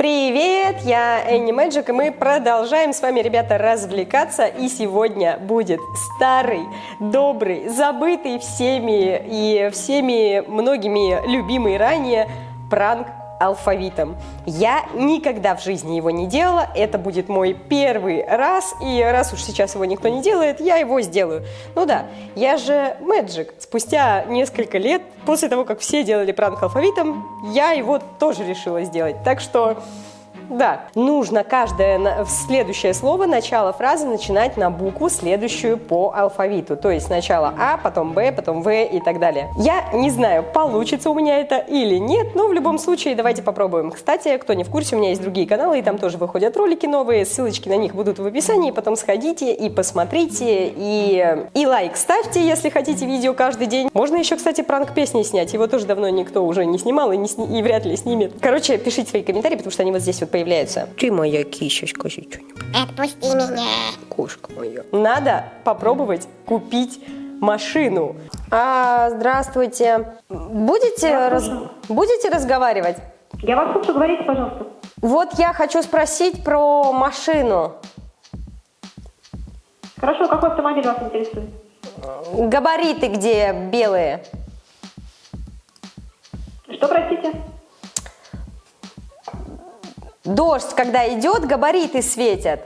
Привет, я Энни Мэджик, и мы продолжаем с вами, ребята, развлекаться. И сегодня будет старый, добрый, забытый всеми и всеми многими любимый ранее пранк алфавитом. Я никогда в жизни его не делала, это будет мой первый раз, и раз уж сейчас его никто не делает, я его сделаю. Ну да, я же Magic. Спустя несколько лет, после того, как все делали пранк алфавитом, я его тоже решила сделать. Так что да, нужно каждое следующее слово, начало фразы начинать на букву, следующую по алфавиту. То есть сначала А, потом Б, потом В и так далее. Я не знаю, получится у меня это или нет, но в любом случае давайте попробуем. Кстати, кто не в курсе, у меня есть другие каналы, и там тоже выходят ролики новые, ссылочки на них будут в описании, потом сходите и посмотрите, и, и лайк ставьте, если хотите видео каждый день. Можно еще, кстати, пранк песни снять, его тоже давно никто уже не снимал и, не сни... и вряд ли снимет. Короче, пишите свои комментарии, потому что они вот здесь вот появляются появляется. Ты моя кися, скажи что-нибудь. Отпусти меня. Кошка моя. Надо попробовать купить машину. А, здравствуйте. Будете, раз... Будете разговаривать? Я вас слушаю, говорите, пожалуйста. Вот я хочу спросить про машину. Хорошо, какой автомобиль вас интересует? Габариты где белые? Что, простите? Дождь, когда идет, габариты светят.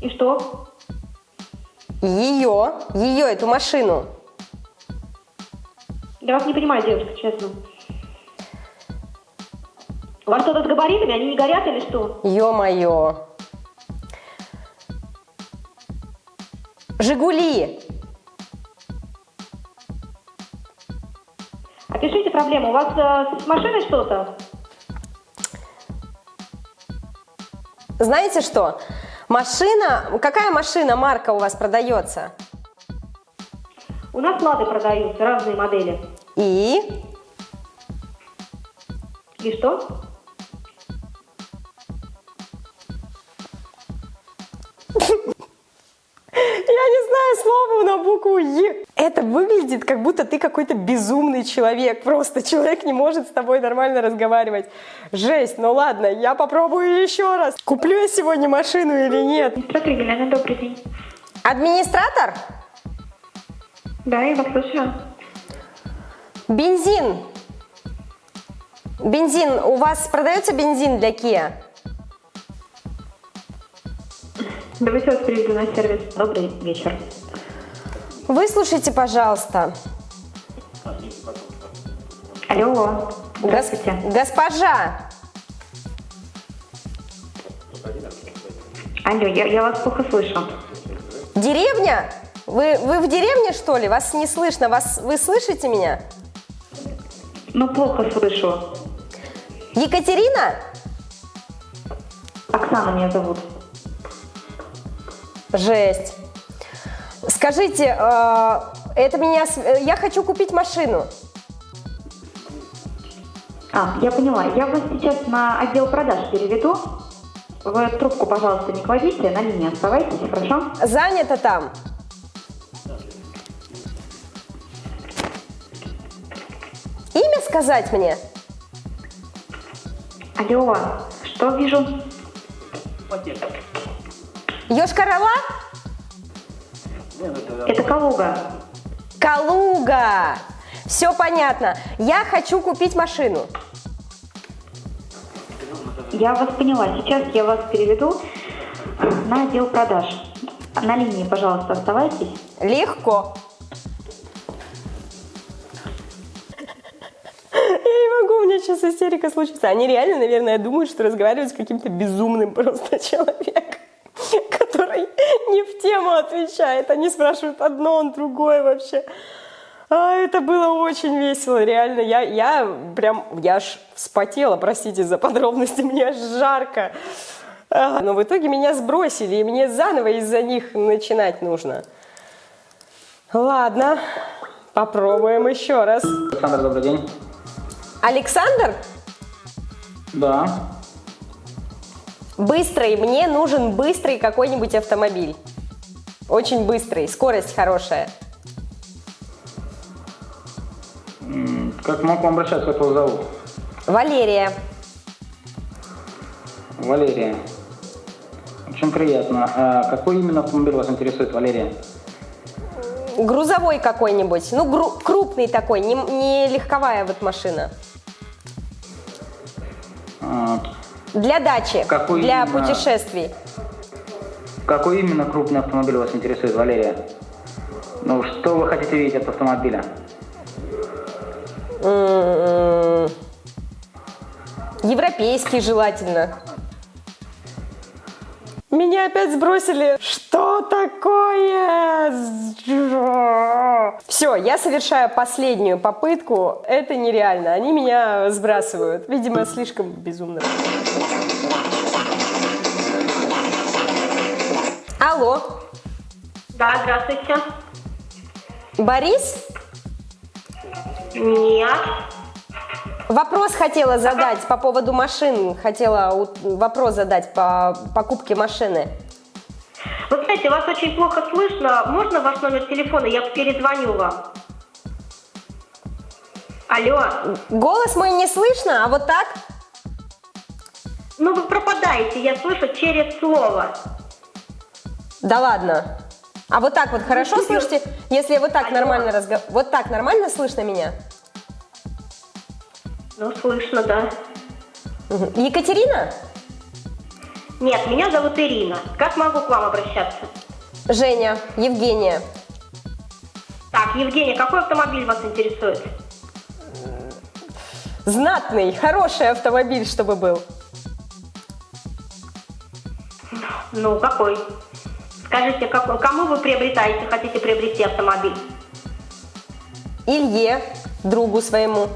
И что? Ее, ее, эту машину. Я вас не понимаю, девушка, честно. У вас что-то с габаритами, они не горят или что? Ё-моё. Жигули. Опишите проблему. У вас э, с машиной что-то? Знаете что? Машина, какая машина, марка у вас продается? У нас лады продаются, разные модели. И? И что? Я не знаю слово на букву Е. Это выглядит, как будто ты какой-то безумный человек. Просто человек не может с тобой нормально разговаривать. Жесть, ну ладно, я попробую еще раз. Куплю я сегодня машину или нет? Администратор Елена, добрый день. Администратор? Да, я вас слушаю. Бензин. Бензин. У вас продается бензин для Kia? Давайте вас приведу на сервис. Добрый вечер. Выслушайте, пожалуйста. Алло. Гос- Здравствуйте. госпожа, Алло, я, я вас плохо слышу. деревня? Вы, вы в деревне, что ли? Вас не слышно. Вас, вы слышите меня? Ну, плохо слышу. Екатерина? Оксана меня зовут. Жесть. Скажите, э, это меня... э, Я хочу купить машину. А, я поняла. Я вас сейчас на отдел продаж переведу. Вы трубку, пожалуйста, не кладите, на линии оставайтесь, хорошо? Занято там. Имя сказать мне? Алло, что вижу? Йошкар-Ола? Это Калуга. Калуга. Все понятно. Я хочу купить машину. Я вас поняла. Сейчас я вас переведу на отдел продаж. На линии, пожалуйста, оставайтесь. Легко. Я не могу, у меня сейчас истерика случится. Они реально, наверное, думают, что разговаривают с каким-то безумным просто человеком, не в тему отвечает. Они спрашивают одно, он другое вообще. А, это было очень весело, реально. Я, я прям, я аж вспотела, простите за подробности, мне аж жарко. А, Но в итоге меня сбросили, и мне заново из-за них начинать нужно. Ладно, попробуем еще раз. Александр, добрый день. Александр, Да. Быстрый, мне нужен быстрый какой-нибудь автомобиль. Очень быстрый, скорость хорошая. Как могу обращаться, как вас зовут? Валерия. Валерия. Очень приятно. А какой именно автомобиль вас интересует, Валерия? Грузовой какой-нибудь. Ну, гру- крупный такой, не, не легковая вот машина. А, Для дачи, Какой для именно? путешествий. Какой именно крупный автомобиль вас интересует, Валерия? Ну, что вы хотите видеть от автомобиля? М-м-м. Европейский желательно. Меня опять сбросили. Что такое? Все, я совершаю последнюю попытку. Это нереально. Они меня сбрасывают. Видимо, слишком безумно. Алло, Да, здравствуйте. Борис? Нет. Вопрос хотела задать по поводу машин. Хотела вопрос задать по покупке машины. Вы знаете, вас очень плохо слышно. Можно ваш номер телефона? Я перезвоню вам. Алло. Голос мой не слышно, а вот так? Ну вы пропадаете, я слышу через слово. Да ладно. А вот так вот хорошо слышите? Если я вот так Алло. нормально разговариваю. Вот так нормально слышно меня? Ну, слышно, да. Екатерина? Нет, меня зовут Ирина. Как могу к вам обращаться? Женя, Евгения. Так, Евгения, какой автомобиль вас интересует? Знатный, хороший автомобиль, чтобы был. Ну, какой? Скажите, как- кому вы приобретаете, хотите приобрести автомобиль? Илье, другу своему.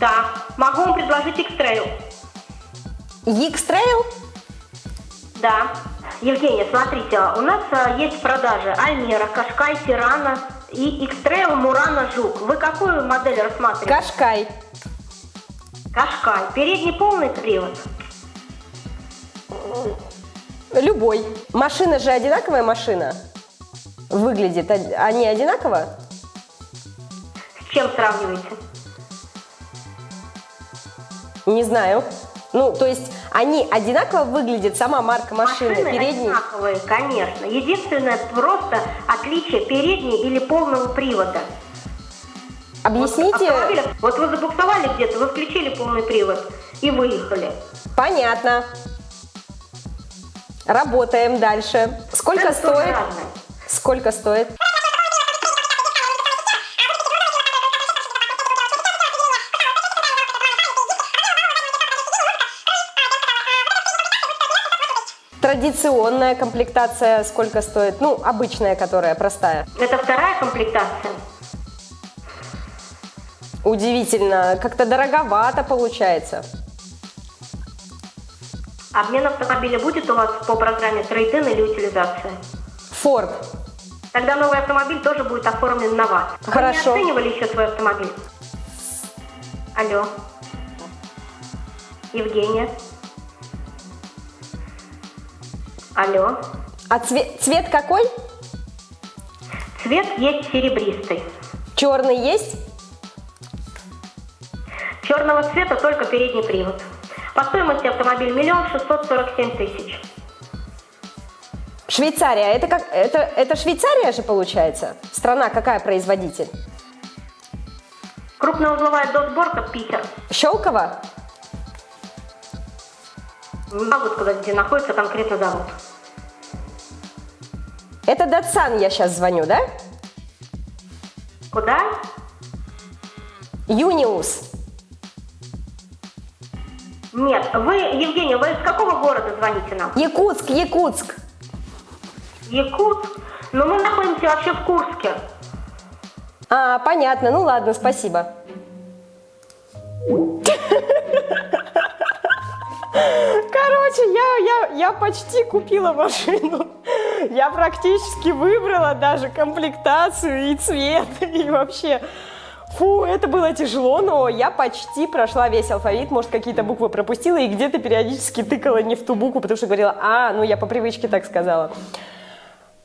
Да, могу вам предложить X-Trail. X-Trail? Да. Евгения, смотрите, у нас а, есть в продаже Альмера, Кашкай, Тирана и X-Trail Мурана Жук. Вы какую модель рассматриваете? Кашкай. Кашкай. Передний полный привод. Любой. Машина же одинаковая машина? Выглядит, они одинаково? С чем сравниваете? Не знаю. Ну, то есть они одинаково выглядят, сама марка машины, Машины передний. одинаковые, конечно. Единственное просто отличие передней или полного привода. Объясните. Автомобиля- Вот вы забуксовали где-то, вы включили полный привод и выехали. Понятно. Работаем дальше. Сколько тоже стоит? Сколько стоит? Традиционная комплектация сколько стоит? Ну, обычная, которая простая. Это вторая комплектация. Удивительно, как-то дороговато получается. Обмен автомобиля будет у вас по программе трейдин или утилизация? Форд. Тогда новый автомобиль тоже будет оформлен на вас. Хорошо. Вы не оценивали еще свой автомобиль? Алло. Евгения. Алло. А цвет, цвет какой? Цвет есть серебристый. Черный есть? Черного цвета только передний привод. По стоимости автомобиль миллион шестьсот сорок семь тысяч. Швейцария. Это как? Это, это Швейцария же получается? Страна какая производитель? Крупноузловая досборка Питер. Щелково? Не могу сказать, где находится конкретно завод. Это Датсан я сейчас звоню, да? Куда? Юниус. Нет, вы, Евгения, вы из какого города звоните нам? Якутск, Якутск. Якутск? Но мы находимся вообще в Курске. А, понятно. Ну ладно, спасибо. Короче, я, я, я почти купила машину. Я практически выбрала даже комплектацию и цвет, и вообще. Фу, это было тяжело, но я почти прошла весь алфавит, может, какие-то буквы пропустила и где-то периодически тыкала не в ту букву, потому что говорила, а, ну я по привычке так сказала.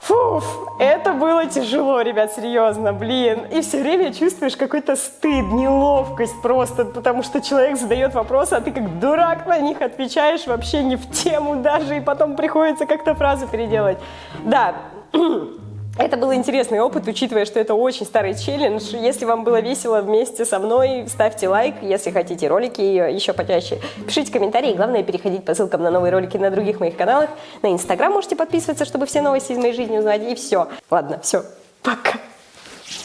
Фуф, это было тяжело, ребят, серьезно, блин. И все время чувствуешь какой-то стыд, неловкость просто, потому что человек задает вопросы, а ты как дурак на них отвечаешь вообще не в тему даже, и потом приходится как-то фразу переделать. Да, это был интересный опыт, учитывая, что это очень старый челлендж. Если вам было весело вместе со мной, ставьте лайк. Если хотите ролики еще почаще, пишите комментарии. Главное, переходить по ссылкам на новые ролики на других моих каналах. На Инстаграм можете подписываться, чтобы все новости из моей жизни узнать. И все. Ладно, все. Пока.